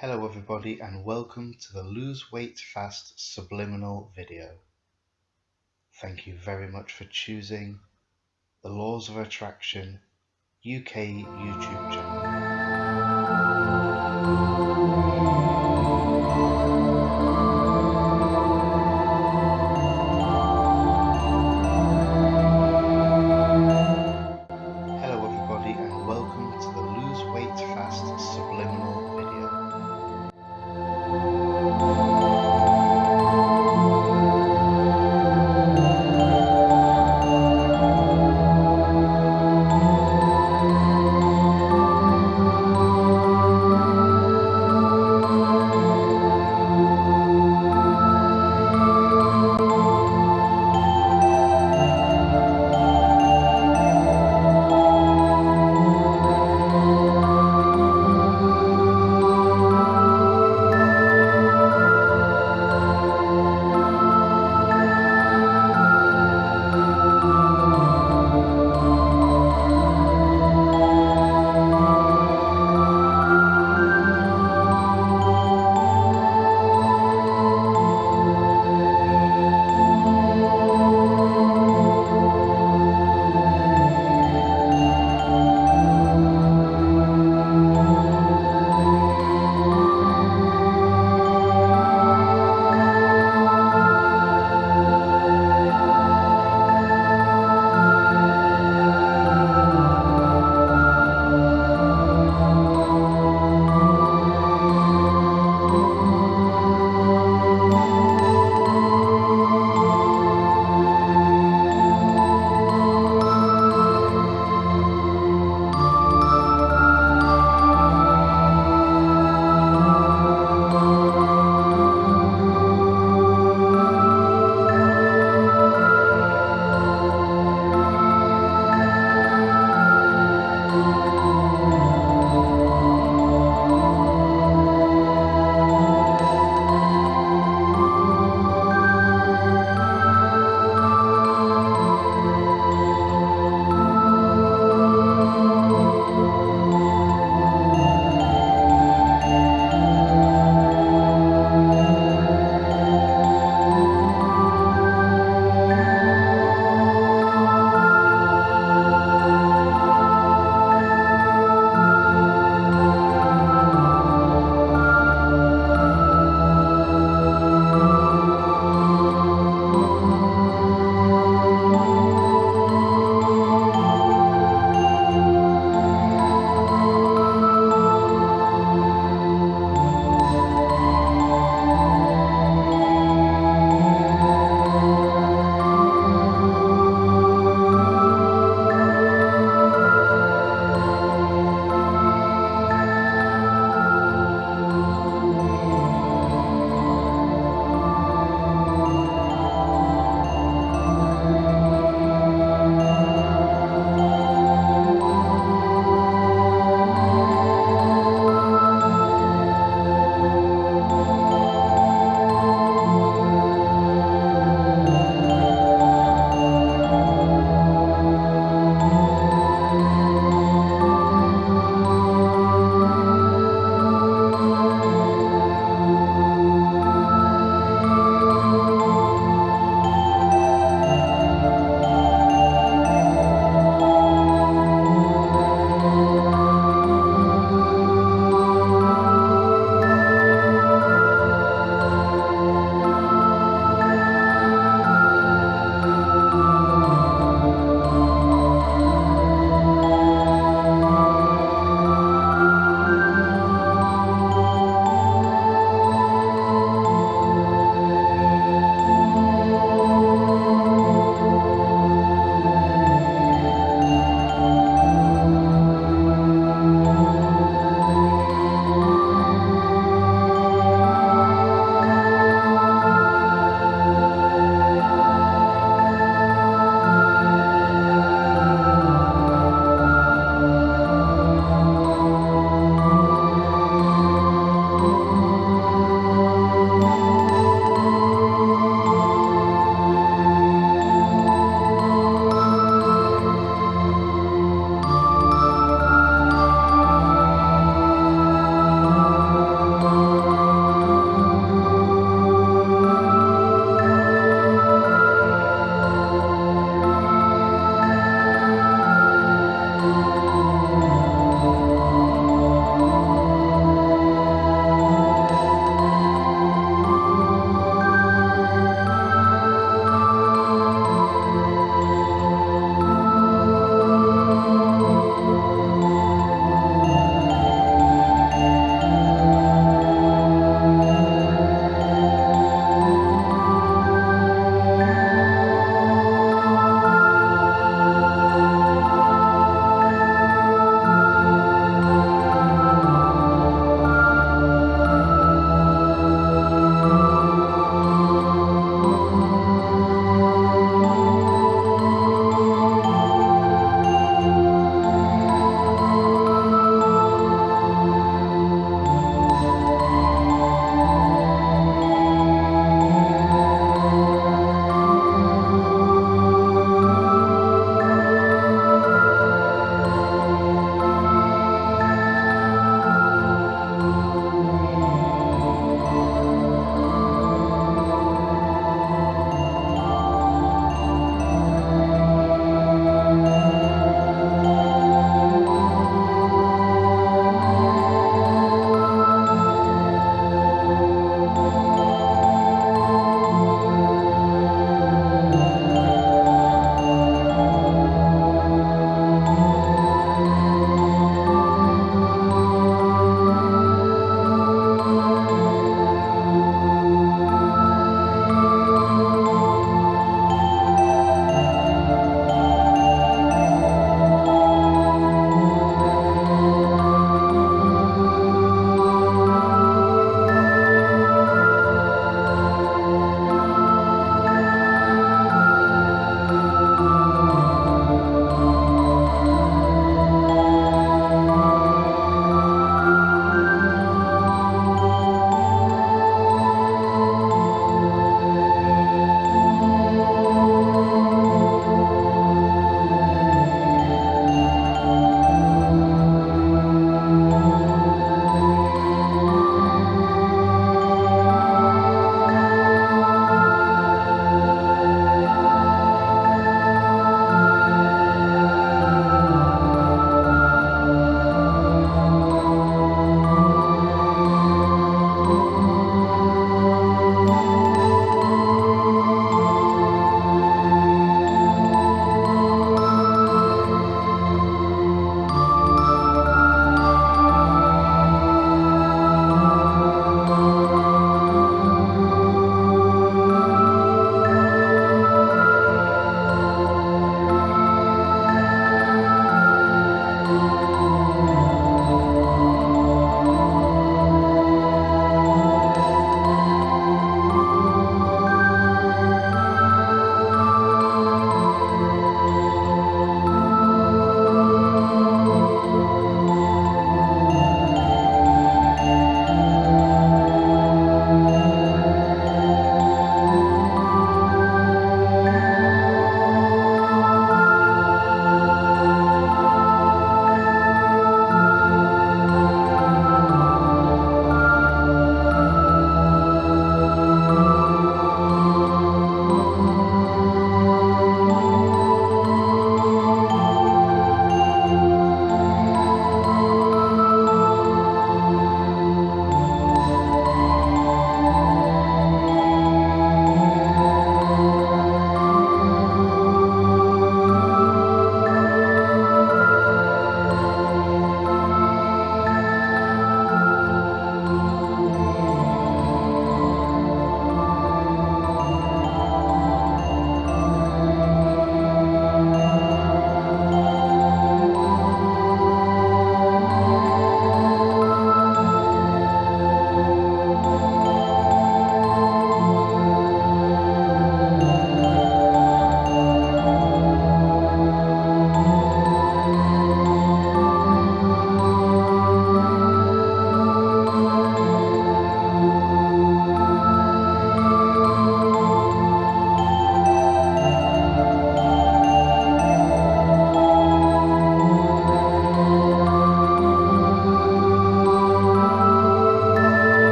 Hello everybody and welcome to the Lose Weight Fast Subliminal video. Thank you very much for choosing the Laws of Attraction UK YouTube channel.